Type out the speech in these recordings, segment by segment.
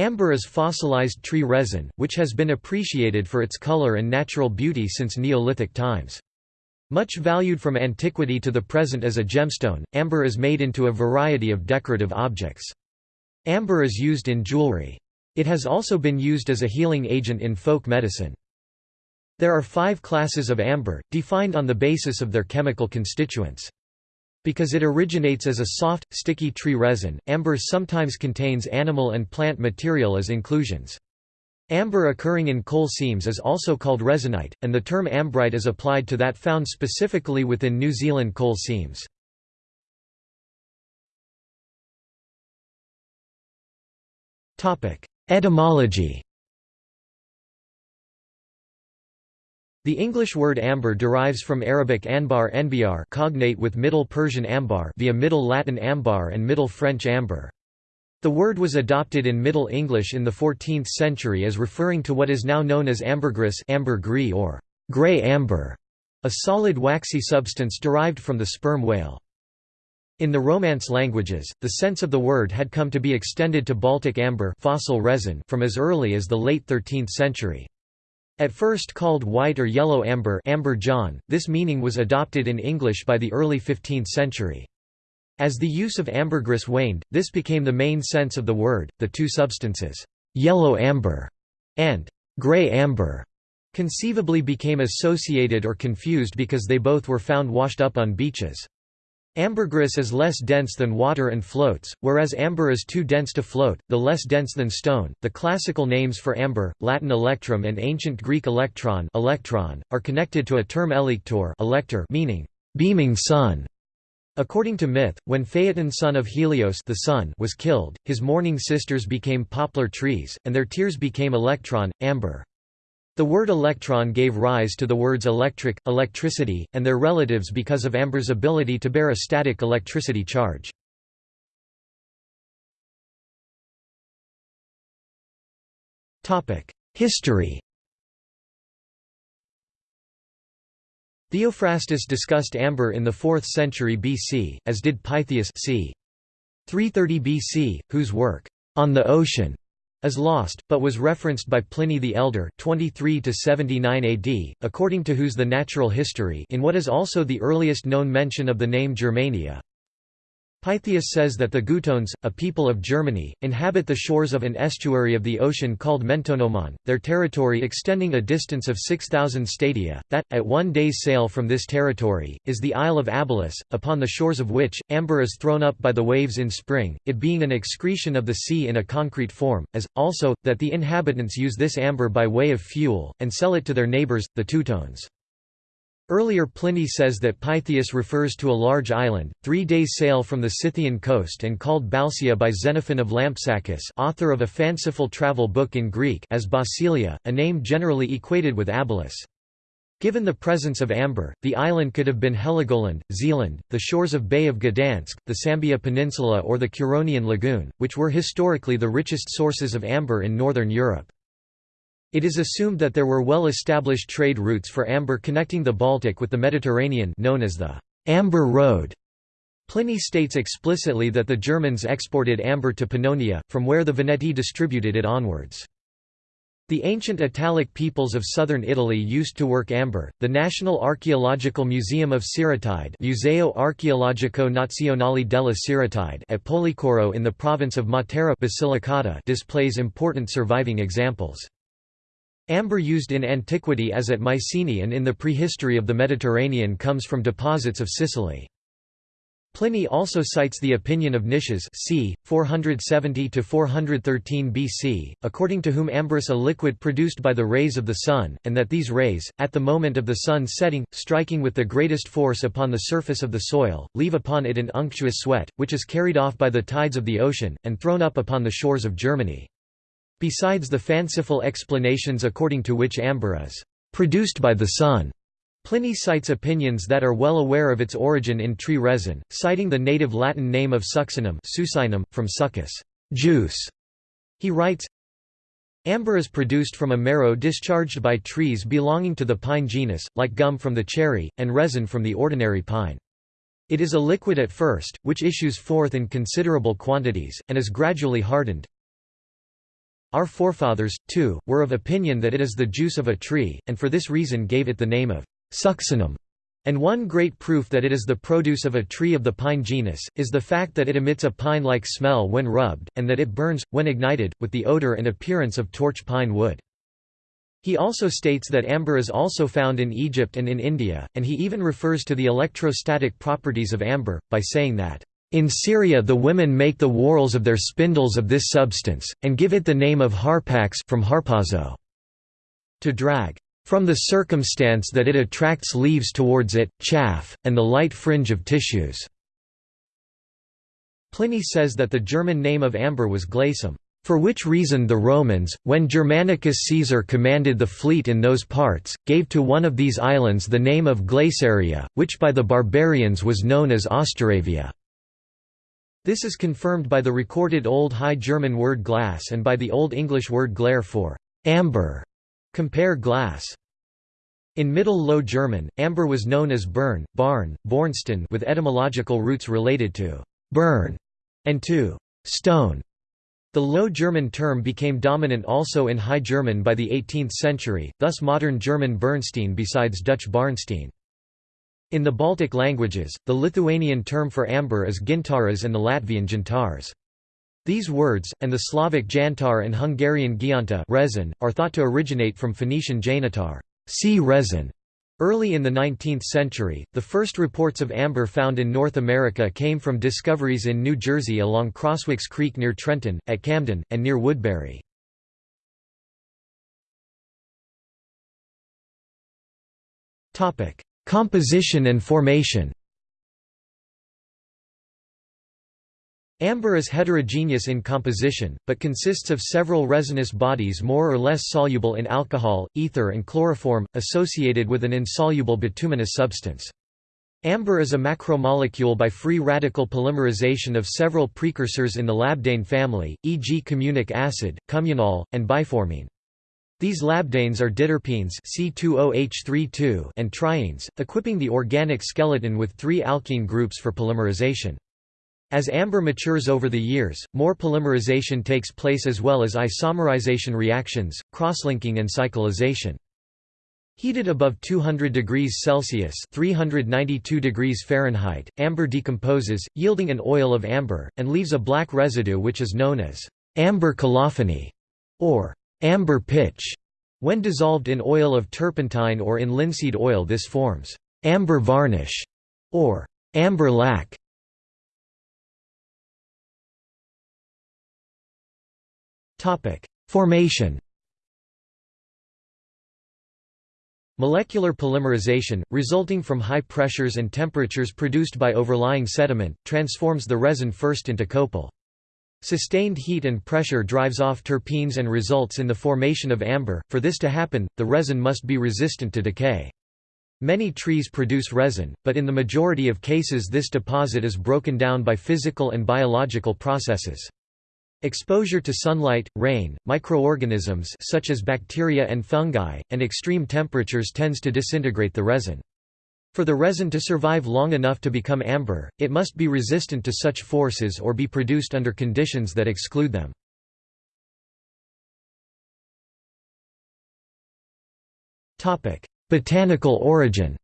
Amber is fossilized tree resin, which has been appreciated for its color and natural beauty since Neolithic times. Much valued from antiquity to the present as a gemstone, amber is made into a variety of decorative objects. Amber is used in jewelry. It has also been used as a healing agent in folk medicine. There are five classes of amber, defined on the basis of their chemical constituents. Because it originates as a soft, sticky tree resin, amber sometimes contains animal and plant material as inclusions. Amber occurring in coal seams is also called resinite, and the term ambrite is applied to that found specifically within New Zealand coal seams. Etymology The English word amber derives from Arabic anbar enbiar cognate with Middle Persian ambar via Middle Latin ambar and Middle French amber. The word was adopted in Middle English in the 14th century as referring to what is now known as ambergris ambergris or grey amber, a solid waxy substance derived from the sperm whale. In the Romance languages, the sense of the word had come to be extended to Baltic amber fossil resin from as early as the late 13th century. At first called white or yellow amber, ambre jaune, this meaning was adopted in English by the early 15th century. As the use of ambergris waned, this became the main sense of the word. The two substances, yellow amber and gray amber, conceivably became associated or confused because they both were found washed up on beaches. Ambergris is less dense than water and floats, whereas amber is too dense to float, the less dense than stone. The classical names for amber, Latin electrum and ancient Greek electron, electron are connected to a term elector, elector meaning beaming sun. According to myth, when Phaeton son of Helios the sun was killed, his mourning sisters became poplar trees, and their tears became electron, amber. The word electron gave rise to the words electric, electricity, and their relatives because of amber's ability to bear a static electricity charge. History Theophrastus discussed amber in the 4th century BC, as did Pytheas c. 330 BC, whose work, On the Ocean, is lost, but was referenced by Pliny the Elder 23 AD, according to whose The Natural History in what is also the earliest known mention of the name Germania. Pytheas says that the Gutones, a people of Germany, inhabit the shores of an estuary of the ocean called Mentonomon, their territory extending a distance of 6,000 stadia, that, at one day's sail from this territory, is the Isle of Abalus, upon the shores of which, amber is thrown up by the waves in spring, it being an excretion of the sea in a concrete form, as, also, that the inhabitants use this amber by way of fuel, and sell it to their neighbours, the Teutones. Earlier Pliny says that Pytheas refers to a large island, three days' sail from the Scythian coast and called Balcia by Xenophon of Lampsacus author of a fanciful travel book in Greek as Basilia, a name generally equated with Abalus. Given the presence of amber, the island could have been Heligoland, Zealand, the shores of Bay of Gdansk, the Sambia Peninsula or the Curonian Lagoon, which were historically the richest sources of amber in northern Europe. It is assumed that there were well-established trade routes for amber connecting the Baltic with the Mediterranean known as the Amber Road. Pliny states explicitly that the Germans exported amber to Pannonia, from where the Veneti distributed it onwards. The ancient Italic peoples of southern Italy used to work amber. The National Archaeological Museum of Siritide, Museo Archeologico Nazionale della Siritide at Policoro in the province of Matera Basilicata displays important surviving examples. Amber used in antiquity as at Mycenae and in the prehistory of the Mediterranean comes from deposits of Sicily. Pliny also cites the opinion of Nicias c. 470–413 BC, according to whom amber is a liquid produced by the rays of the sun, and that these rays, at the moment of the sun setting, striking with the greatest force upon the surface of the soil, leave upon it an unctuous sweat, which is carried off by the tides of the ocean, and thrown up upon the shores of Germany. Besides the fanciful explanations according to which amber is produced by the sun, Pliny cites opinions that are well aware of its origin in tree resin, citing the native Latin name of succinum succinum, from succus juice". He writes, Amber is produced from a marrow discharged by trees belonging to the pine genus, like gum from the cherry, and resin from the ordinary pine. It is a liquid at first, which issues forth in considerable quantities, and is gradually hardened, Our forefathers, too, were of opinion that it is the juice of a tree, and for this reason gave it the name of succinum. And one great proof that it is the produce of a tree of the pine genus, is the fact that it emits a pine-like smell when rubbed, and that it burns, when ignited, with the odor and appearance of torch pine wood. He also states that amber is also found in Egypt and in India, and he even refers to the electrostatic properties of amber, by saying that, in Syria the women make the whorls of their spindles of this substance, and give it the name of harpax from harpazo, to drag. From the circumstance that it attracts leaves towards it, chaff, and the light fringe of tissues." Pliny says that the German name of amber was glacum. For which reason the Romans, when Germanicus Caesar commanded the fleet in those parts, gave to one of these islands the name of Glaciaria, which by the barbarians was known as Austeravia. This is confirmed by the recorded Old High German word glass and by the Old English word glare for amber. Compare glass. In Middle Low German, amber was known as Bern, Barn, Bornstein with etymological roots related to burn and to stone. The Low German term became dominant also in High German by the 18th century, thus modern German Bernstein besides Dutch Barnstein. In the Baltic languages, the Lithuanian term for amber is gintaras and the Latvian jantars. These words, and the Slavic jantar and Hungarian gyanta resin, are thought to originate from Phoenician janitar sea resin". Early in the 19th century, the first reports of amber found in North America came from discoveries in New Jersey along Crosswicks Creek near Trenton, at Camden, and near Woodbury. Composition and formation Amber is heterogeneous in composition, but consists of several resinous bodies more or less soluble in alcohol, ether and chloroform, associated with an insoluble bituminous substance. Amber is a macromolecule by free radical polymerization of several precursors in the labdane family, e.g. communic acid, communol, and biformene. These labdanes are diterpenes C20H32 and trienes, equipping the organic skeleton with three alkene groups for polymerization. As amber matures over the years, more polymerization takes place as well as isomerization reactions, crosslinking and cyclization. Heated above 200 degrees Celsius (392 degrees Fahrenheit), amber decomposes, yielding an oil of amber, and leaves a black residue which is known as amber colophony or amber pitch. When dissolved in oil of turpentine or in linseed oil this forms amber varnish or amber lac. Formation Molecular polymerization, resulting from high pressures and temperatures produced by overlying sediment, transforms the resin first into copal. Sustained heat and pressure drives off terpenes and results in the formation of amber. For this to happen, the resin must be resistant to decay. Many trees produce resin, but in the majority of cases this deposit is broken down by physical and biological processes. Exposure to sunlight, rain, microorganisms such as bacteria and fungi, and extreme temperatures tends to disintegrate the resin. For the resin to survive long enough to become amber, it must be resistant to such forces or be produced under conditions that exclude them. Botanical origin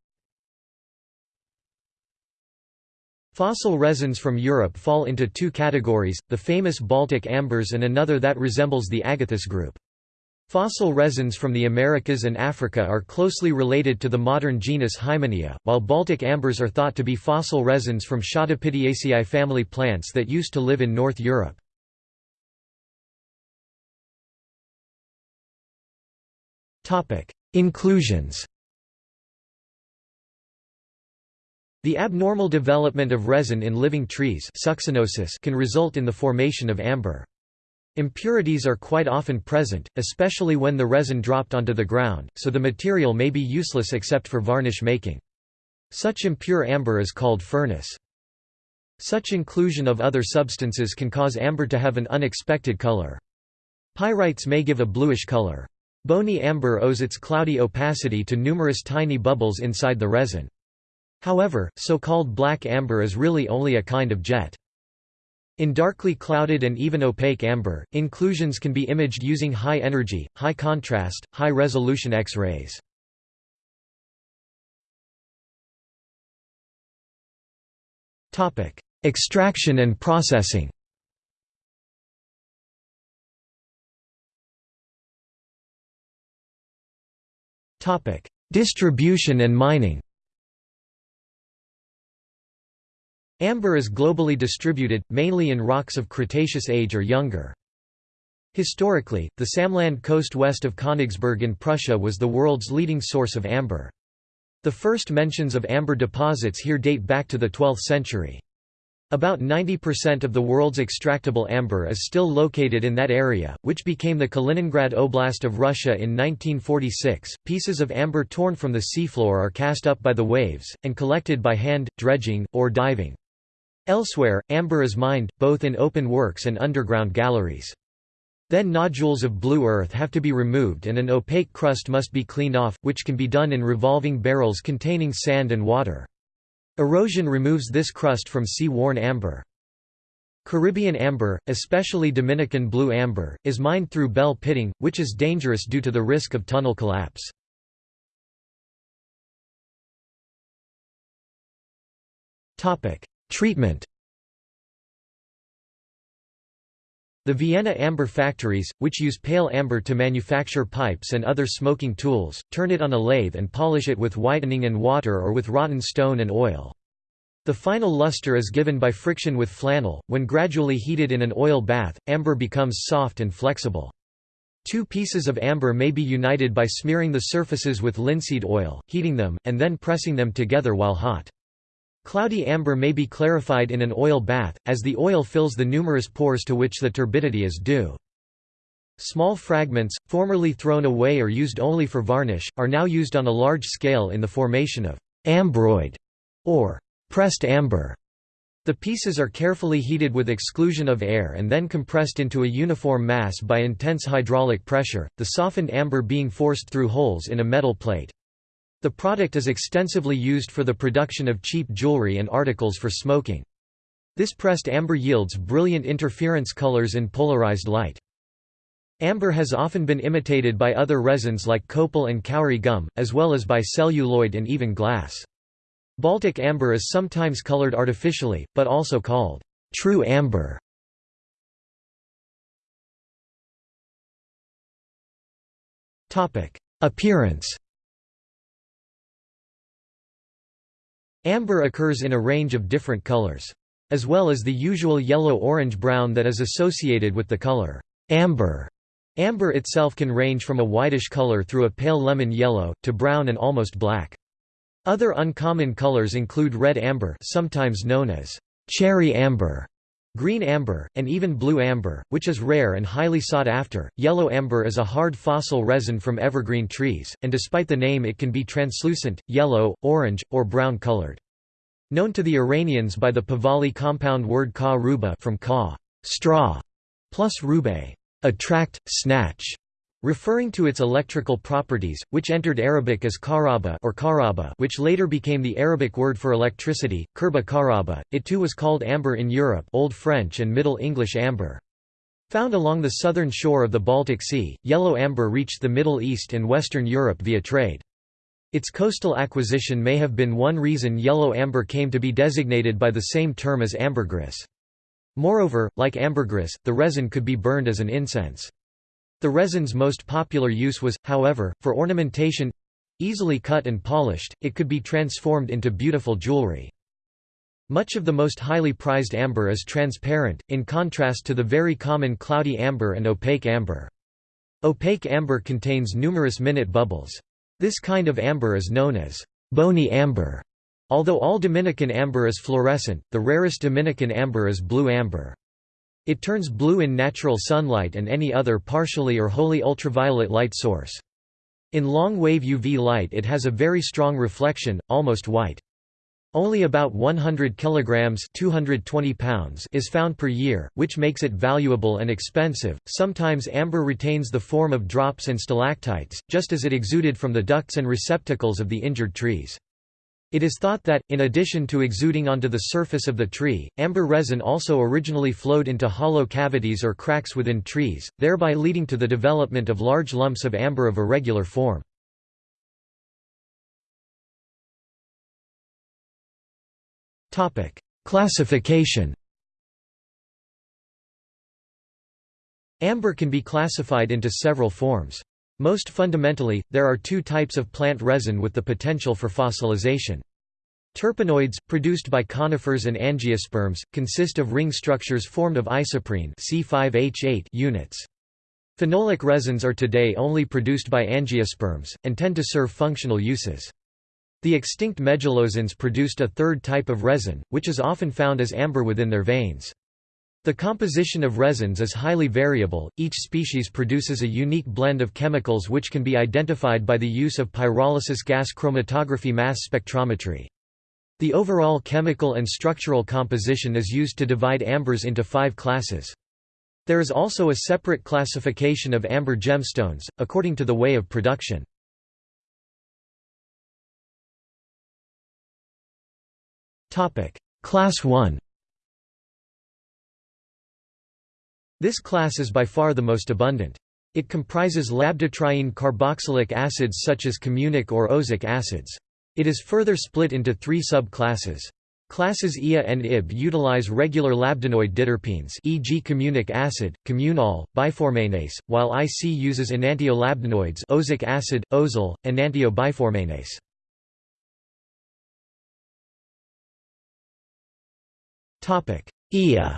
Fossil resins from Europe fall into two categories, the famous Baltic ambers and another that resembles the Agathis group. Fossil resins from the Americas and Africa are closely related to the modern genus Hymenaea, while Baltic ambers are thought to be fossil resins from Sciadopityaceae family plants that used to live in North Europe. Inclusions The abnormal development of resin in living trees can result in the formation of amber. Impurities are quite often present, especially when the resin dropped onto the ground, so the material may be useless except for varnish making. Such impure amber is called firniss. Such inclusion of other substances can cause amber to have an unexpected color. Pyrites may give a bluish color. Bony amber owes its cloudy opacity to numerous tiny bubbles inside the resin. However, so-called black amber is really only a kind of jet. In darkly clouded and even opaque amber, inclusions can be imaged using high energy, high contrast, high resolution X-rays. Extraction and processing Distribution and mining Amber is globally distributed, mainly in rocks of Cretaceous age or younger. Historically, the Samland coast west of Königsberg in Prussia was the world's leading source of amber. The first mentions of amber deposits here date back to the 12th century. About 90% of the world's extractable amber is still located in that area, which became the Kaliningrad Oblast of Russia in 1946. Pieces of amber torn from the seafloor are cast up by the waves, and collected by hand, dredging, or diving. Elsewhere, amber is mined, both in open works and underground galleries. Then nodules of blue earth have to be removed and an opaque crust must be cleaned off, which can be done in revolving barrels containing sand and water. Erosion removes this crust from sea-worn amber. Caribbean amber, especially Dominican blue amber, is mined through bell pitting, which is dangerous due to the risk of tunnel collapse. Treatment The Vienna amber factories, which use pale amber to manufacture pipes and other smoking tools, turn it on a lathe and polish it with whitening and water or with rotten stone and oil. The final luster is given by friction with flannel. When gradually heated in an oil bath, amber becomes soft and flexible. Two pieces of amber may be united by smearing the surfaces with linseed oil, heating them, and then pressing them together while hot. Cloudy amber may be clarified in an oil bath, as the oil fills the numerous pores to which the turbidity is due. Small fragments, formerly thrown away or used only for varnish, are now used on a large scale in the formation of ambroid or pressed amber. The pieces are carefully heated with exclusion of air and then compressed into a uniform mass by intense hydraulic pressure, the softened amber being forced through holes in a metal plate. The product is extensively used for the production of cheap jewelry and articles for smoking. This pressed amber yields brilliant interference colors in polarized light. Amber has often been imitated by other resins like copal and kauri gum, as well as by celluloid and even glass. Baltic amber is sometimes colored artificially, but also called true amber. Appearance Amber occurs in a range of different colors. As well as the usual yellow-orange-brown that is associated with the color amber. Amber itself can range from a whitish color through a pale lemon yellow, to brown and almost black. Other uncommon colors include red amber sometimes known as cherry amber, green amber, and even blue amber, which is rare and highly sought after. Yellow amber is a hard fossil resin from evergreen trees, and despite the name it can be translucent, yellow, orange, or brown colored. Known to the Iranians by the Pahlavi compound word ka ruba from ka straw, plus rube attract, snatch, referring to its electrical properties, which entered Arabic as karaba or karaba which later became the Arabic word for electricity, kerba karaba. It too was called amber in Europe Old French and Middle English amber. Found along the southern shore of the Baltic Sea, yellow amber reached the Middle East and Western Europe via trade. Its coastal acquisition may have been one reason yellow amber came to be designated by the same term as ambergris. Moreover, like ambergris, the resin could be burned as an incense. The resin's most popular use was, however, for ornamentation easily cut and polished, it could be transformed into beautiful jewelry. Much of the most highly prized amber is transparent, in contrast to the very common cloudy amber and opaque amber. Opaque amber contains numerous minute bubbles. This kind of amber is known as bony amber. Although all Dominican amber is fluorescent, the rarest Dominican amber is blue amber. It turns blue in natural sunlight and any other partially or wholly ultraviolet light source. In long-wave UV light it has a very strong reflection, almost white. Only about 100 kilograms 220 pounds is found per year, which makes it valuable and expensive. Sometimes amber retains the form of drops and stalactites, just as it exuded from the ducts and receptacles of the injured trees. It is thought that, in addition to exuding onto the surface of the tree, amber resin also originally flowed into hollow cavities or cracks within trees, thereby leading to the development of large lumps of amber of irregular form. Classification Amber can be classified into several forms. Most fundamentally, there are two types of plant resin with the potential for fossilization. Terpenoids, produced by conifers and angiosperms, consist of ring structures formed of isoprene C5H8 units. Phenolic resins are today only produced by angiosperms, and tend to serve functional uses. The extinct medullosans produced a third type of resin, which is often found as amber within their veins. The composition of resins is highly variable, each species produces a unique blend of chemicals which can be identified by the use of pyrolysis gas chromatography mass spectrometry. The overall chemical and structural composition is used to divide ambers into five classes. There is also a separate classification of amber gemstones, according to the way of production. Class 1 This class is by far the most abundant. It comprises labdatriene carboxylic acids such as communic or ozic acids. It is further split into three subclasses. Classes Ia and Ib utilize regular labdanoid diterpenes e.g. communic acid, communol, biformanase, while IC uses enantiolabdanoids ozic acid, ozol, enantiobiformanase. Ia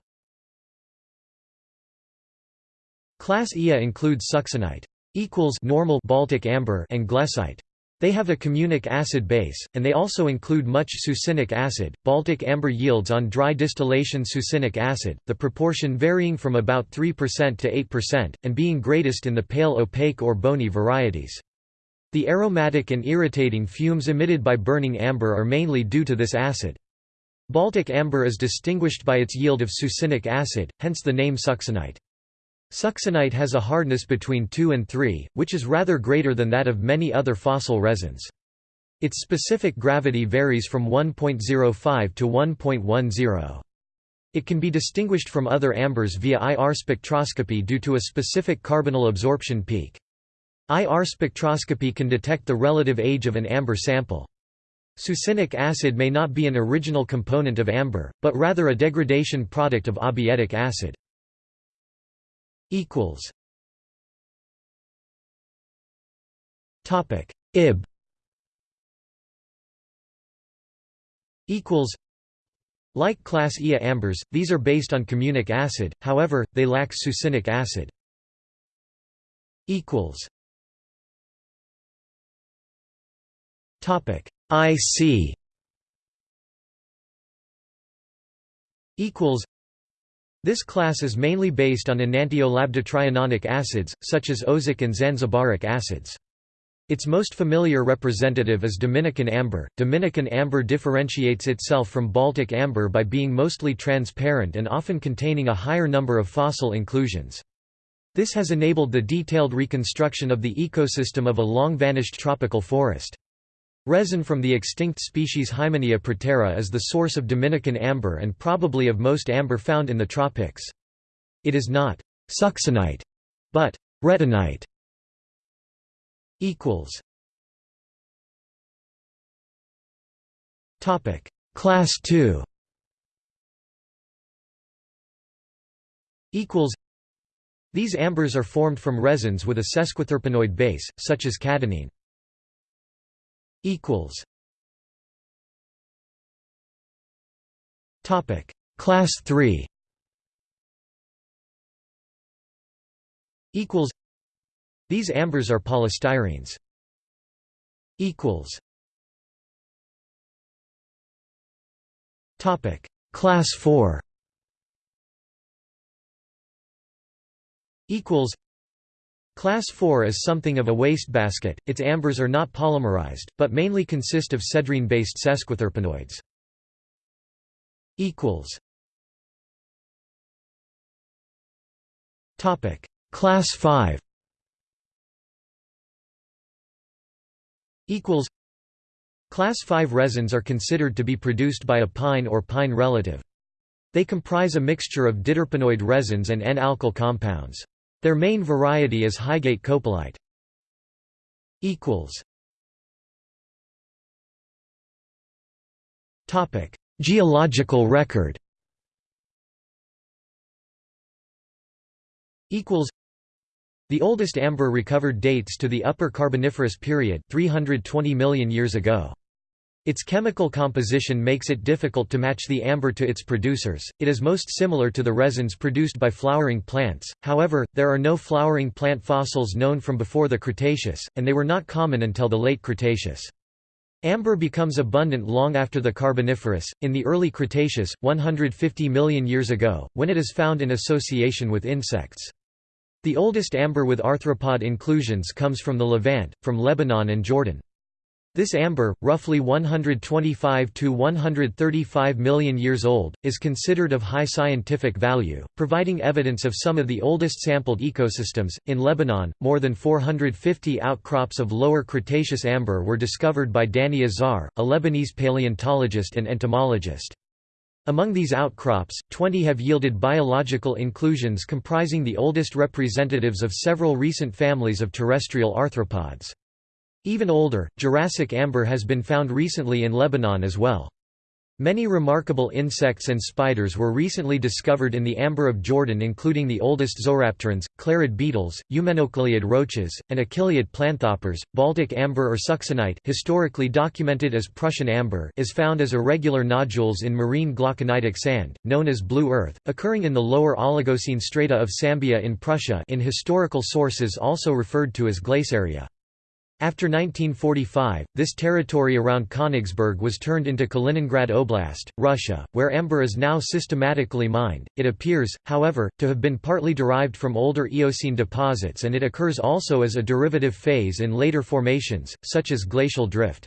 Class Ia includes succinite equals normal Baltic amber and glessite. They have a communic acid base, and they also include much succinic acid. Baltic amber yields on dry distillation succinic acid, the proportion varying from about 3% to 8%, and being greatest in the pale opaque or bony varieties. The aromatic and irritating fumes emitted by burning amber are mainly due to this acid. Baltic amber is distinguished by its yield of succinic acid, hence the name succinite. Succinite has a hardness between 2 and 3, which is rather greater than that of many other fossil resins. Its specific gravity varies from 1.05 to 1.10. It can be distinguished from other ambers via IR spectroscopy due to a specific carbonyl absorption peak. IR spectroscopy can detect the relative age of an amber sample. Succinic acid may not be an original component of amber, but rather a degradation product of abietic acid equals. Topic ib. Equals. Like class Ia ambers, these are based on communic acid, however, they lack succinic acid. Equals. Topic IC equals this class is mainly based on enantiolabdatrienonic acids, such as ozic and zanzibaric acids. Its most familiar representative is Dominican amber. Dominican amber differentiates itself from Baltic amber by being mostly transparent and often containing a higher number of fossil inclusions. This has enabled the detailed reconstruction of the ecosystem of a long-vanished tropical forest. Resin from the extinct species Hymenaea protera is the source of Dominican amber and probably of most amber found in the tropics. It is not succinite, but retinite. Equals. Topic Class 2 Equals. These ambers are formed from resins with a sesquiterpenoid base, such as cadinene equals. Topic. Class 3 equals. These ambers are polystyrenes equals. Topic. Class 4 equals Class 4 is something of a wastebasket, its ambers are not polymerized, but mainly consist of cedrene-based sesquiterpenoids. Class 5 equals Class 5 resins are considered to be produced by a pine or pine relative. They comprise a mixture of diterpenoid resins and N-alkyl compounds. Their main variety is Highgate Higate copalite. Geological record the oldest amber recovered dates to the Upper Carboniferous period 320 million years ago. Its chemical composition makes it difficult to match the amber to its producers, it is most similar to the resins produced by flowering plants, however, there are no flowering plant fossils known from before the Cretaceous, and they were not common until the late Cretaceous. Amber becomes abundant long after the Carboniferous, in the early Cretaceous, 150 million years ago, when it is found in association with insects. The oldest amber with arthropod inclusions comes from the Levant, from Lebanon and Jordan. This amber, roughly 125 to 135 million years old, is considered of high scientific value, providing evidence of some of the oldest sampled ecosystems. In Lebanon, more than 450 outcrops of lower Cretaceous amber were discovered by Danny Azar, a Lebanese paleontologist and entomologist. Among these outcrops, 20 have yielded biological inclusions comprising the oldest representatives of several recent families of terrestrial arthropods. Even older, Jurassic amber has been found recently in Lebanon as well. Many remarkable insects and spiders were recently discovered in the amber of Jordan including the oldest zorapterans, clerid beetles, umenocoleid roaches, and achilleid planthoppers. Baltic amber or succinite historically documented as Prussian amber is found as irregular nodules in marine glauconitic sand, known as blue earth, occurring in the lower Oligocene strata of Sambia in Prussia in historical sources also referred to as glaciaria. After 1945, this territory around Königsberg was turned into Kaliningrad Oblast, Russia, where amber is now systematically mined. It appears, however, to have been partly derived from older Eocene deposits and it occurs also as a derivative phase in later formations, such as glacial drift.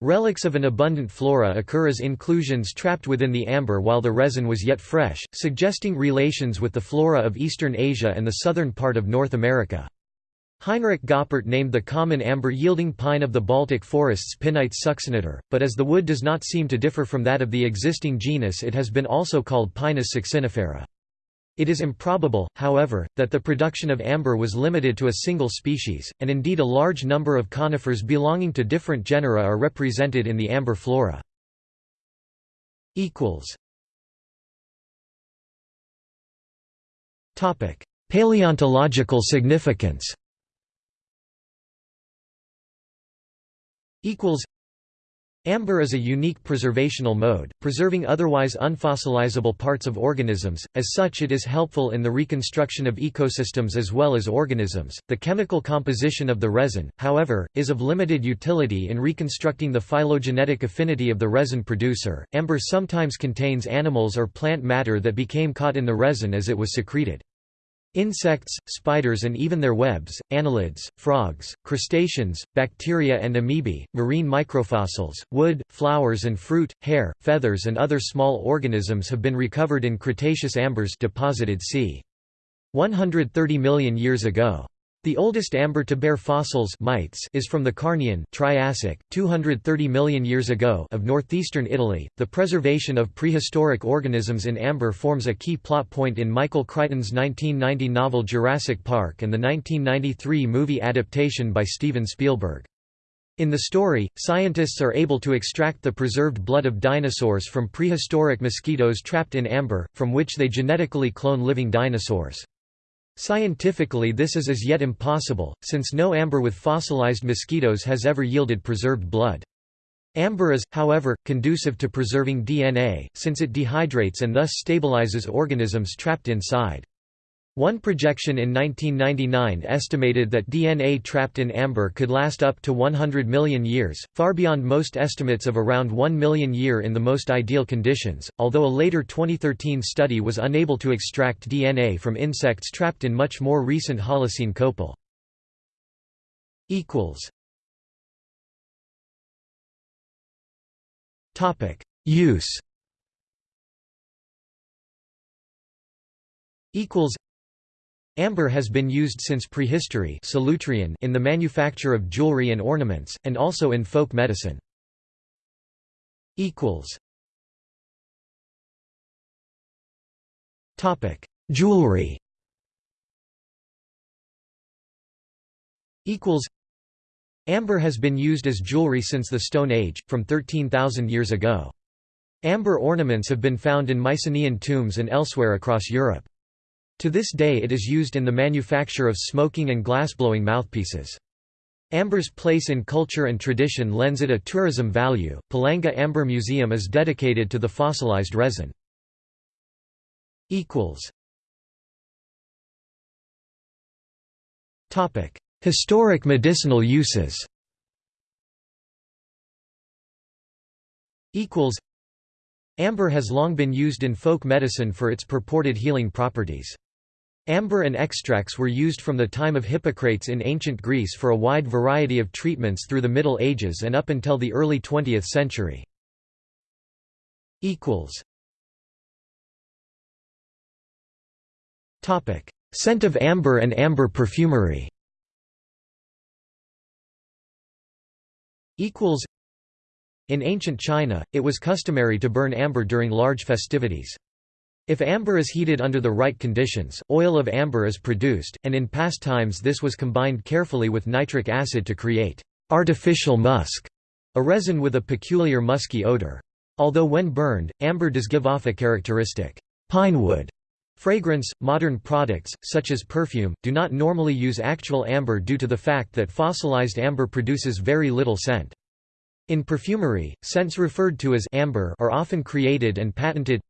Relics of an abundant flora occur as inclusions trapped within the amber while the resin was yet fresh, suggesting relations with the flora of eastern Asia and the southern part of North America. Heinrich Goppert named the common amber-yielding pine of the Baltic forests Pinites succinnator, but as the wood does not seem to differ from that of the existing genus it has been also called Pinus succinifera. It is improbable, however, that the production of amber was limited to a single species, and indeed a large number of conifers belonging to different genera are represented in the amber flora. Paleontological significance Amber is a unique preservational mode, preserving otherwise unfossilizable parts of organisms, as such it is helpful in the reconstruction of ecosystems as well as organisms. The chemical composition of the resin, however, is of limited utility in reconstructing the phylogenetic affinity of the resin producer. Amber sometimes contains animals or plant matter that became caught in the resin as it was secreted. Insects, spiders and even their webs, annelids, frogs, crustaceans, bacteria and amoebae, marine microfossils, wood, flowers and fruit, hair, feathers and other small organisms have been recovered in Cretaceous ambers deposited c. 130 million years ago. The oldest amber to bear fossils mites is from the Carnian Triassic, 230 million years ago of northeastern Italy. The preservation of prehistoric organisms in amber forms a key plot point in Michael Crichton's 1990 novel Jurassic Park and the 1993 movie adaptation by Steven Spielberg. In the story, scientists are able to extract the preserved blood of dinosaurs from prehistoric mosquitoes trapped in amber, from which they genetically clone living dinosaurs. Scientifically this is as yet impossible, since no amber with fossilized mosquitoes has ever yielded preserved blood. Amber is, however, conducive to preserving DNA, since it dehydrates and thus stabilizes organisms trapped inside. One projection in 1999 estimated that DNA trapped in amber could last up to 100 million years, far beyond most estimates of around 1 million year in the most ideal conditions, although a later 2013 study was unable to extract DNA from insects trapped in much more recent Holocene copal. Use Amber has been used since prehistory in the manufacture of jewelry and ornaments, and also in folk medicine. jewelry Amber has been used as jewelry since the Stone Age, from 13,000 years ago. Amber ornaments have been found in Mycenaean tombs and elsewhere across Europe. To this day it is used in the manufacture of smoking and glassblowing mouthpieces. Amber's place in culture and tradition lends it a tourism value. Palanga Amber Museum is dedicated to the fossilized resin. equals Topic: Historic medicinal uses Amber has long been used in folk medicine for its purported healing properties. Amber and extracts were used from the time of Hippocrates in ancient Greece for a wide variety of treatments through the Middle Ages and up until the early 20th century. Scent of amber and amber perfumery In ancient China, it was customary to burn amber during large festivities. If amber is heated under the right conditions, oil of amber is produced, and in past times this was combined carefully with nitric acid to create artificial musk, a resin with a peculiar musky odor. Although when burned, amber does give off a characteristic pine wood Fragrance – Modern products, such as perfume, do not normally use actual amber due to the fact that fossilized amber produces very little scent. In perfumery, scents referred to as amber are often created and patented.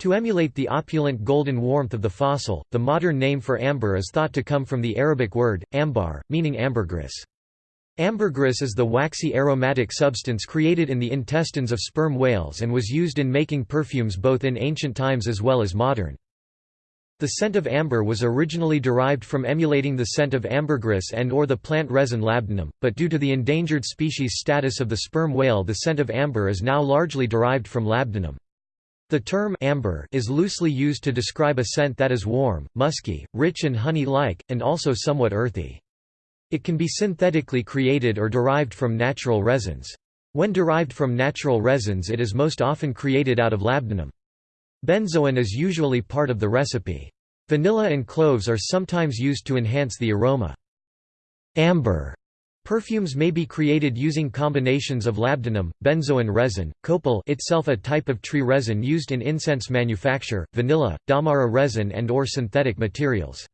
To emulate the opulent golden warmth of the fossil, the modern name for amber is thought to come from the Arabic word, ambar, meaning ambergris. Ambergris is the waxy aromatic substance created in the intestines of sperm whales and was used in making perfumes both in ancient times as well as modern. The scent of amber was originally derived from emulating the scent of ambergris and or the plant resin labdanum, but due to the endangered species status of the sperm whale the scent of amber is now largely derived from labdanum. The term amber is loosely used to describe a scent that is warm, musky, rich and honey-like, and also somewhat earthy. It can be synthetically created or derived from natural resins. When derived from natural resins it is most often created out of labdanum. Benzoin is usually part of the recipe. Vanilla and cloves are sometimes used to enhance the aroma. Amber perfumes may be created using combinations of labdanum, benzoin resin, copal itself a type of tree resin used in incense manufacture, vanilla, damara resin and or synthetic materials.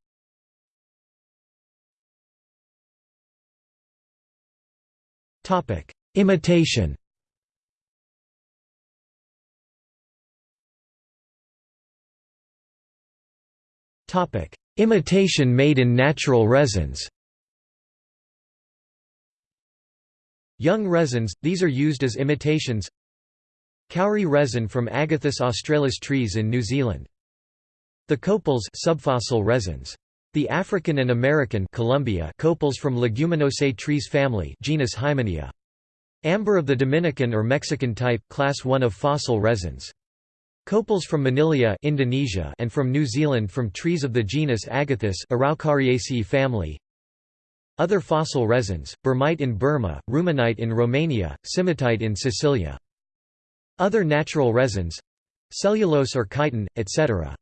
Imitation Imitation made in natural resins Young resins, these are used as imitations Kauri resin from Agathis australis trees in New Zealand The copals subfossil resins. The African and American Colombia copals from Leguminosae trees family genus Hymenaea. Amber of the Dominican or Mexican type class 1 of fossil resins. Copals from Manila Indonesia and from New Zealand from trees of the genus Agathis Araucariaceae family. Other fossil resins, burmite in Burma, rumanite in Romania, simetite in Sicilia. Other natural resins cellulose or chitin, etc.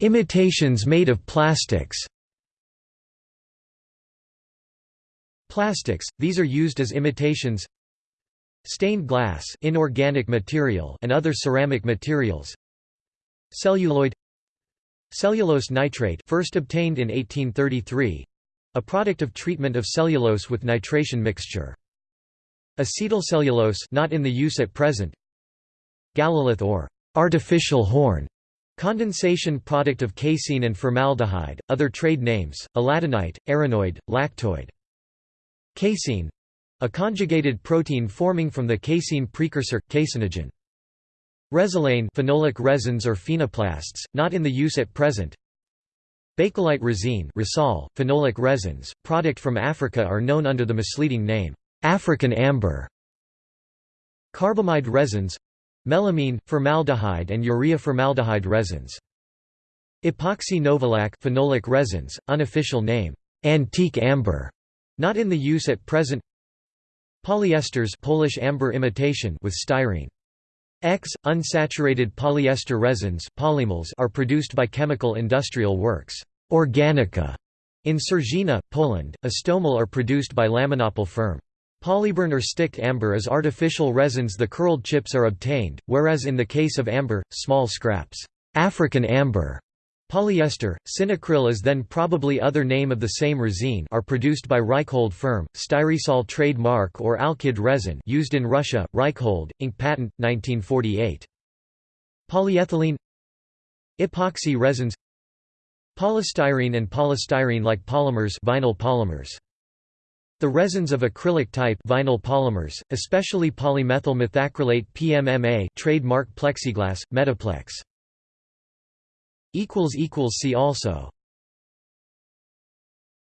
Imitations made of plastics Plastics, these are used as imitations Stained glass inorganic material and other ceramic materials Celluloid Cellulose nitrate first obtained in 1833 a product of treatment of cellulose with nitration mixture. Acetylcellulose not in the use at present. Galalith or artificial horn condensation product of casein and formaldehyde, other trade names, aladenite, aranoid, lactoid. Casein a conjugated protein forming from the casein precursor, caseinogen. Resilane phenolic resins or phenoplasts, not in the use at present. Bakelite resine Risol, phenolic resins, product from Africa are known under the misleading name, African amber. Carbamide resins melamine, formaldehyde and urea formaldehyde resins. Epoxy novolac phenolic resins, unofficial name, antique amber. Not in the use at present Polyesters Polish amber imitation with styrene. X, unsaturated polyester resins polymers are produced by chemical industrial works Organica in Sarzyna, Poland. Astomel are produced by Laminopol firm. Polybern or sticked amber is artificial resins the curled chips are obtained, whereas in the case of amber, small scraps African amber Polyester, Cinacryl is then probably other name of the same resine are produced by Reichhold firm, Styresol trademark or Alkyd resin used in Russia, Reichhold, Inc. patent, 1948. Polyethylene Epoxy resins Polystyrene and polystyrene-like polymers vinyl polymers. The resins of acrylic type vinyl polymers, especially polymethyl methacrylate PMMA trademark plexiglass, Metaplex. See also